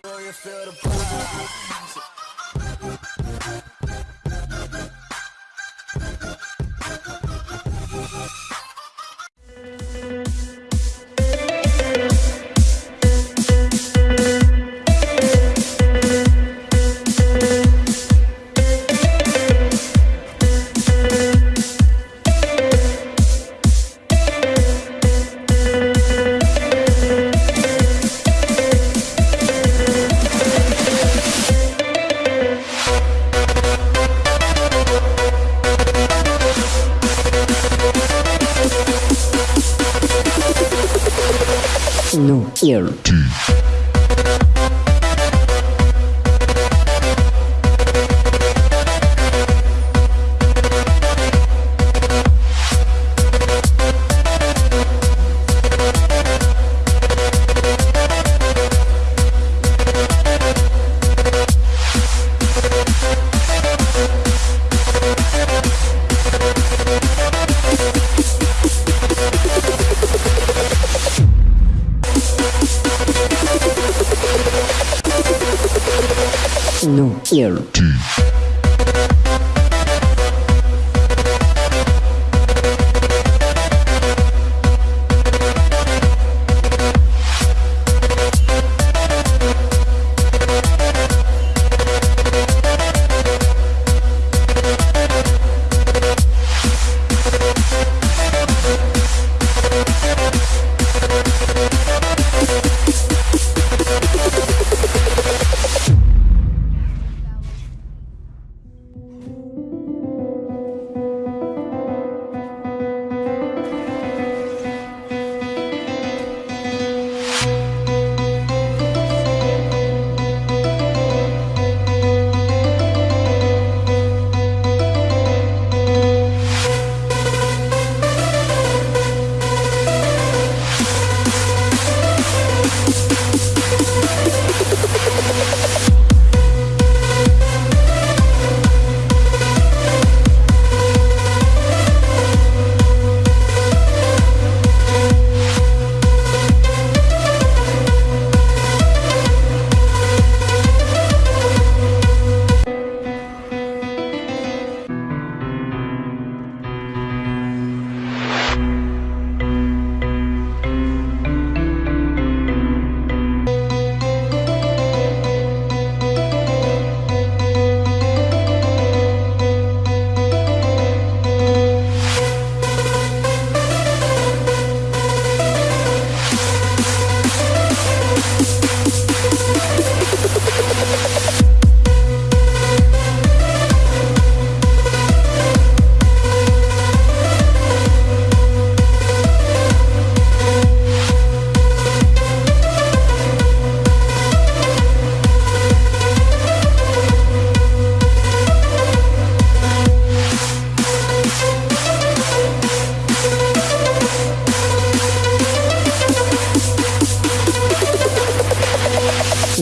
no ear. No ear. Techno-Ear.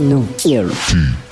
No ear.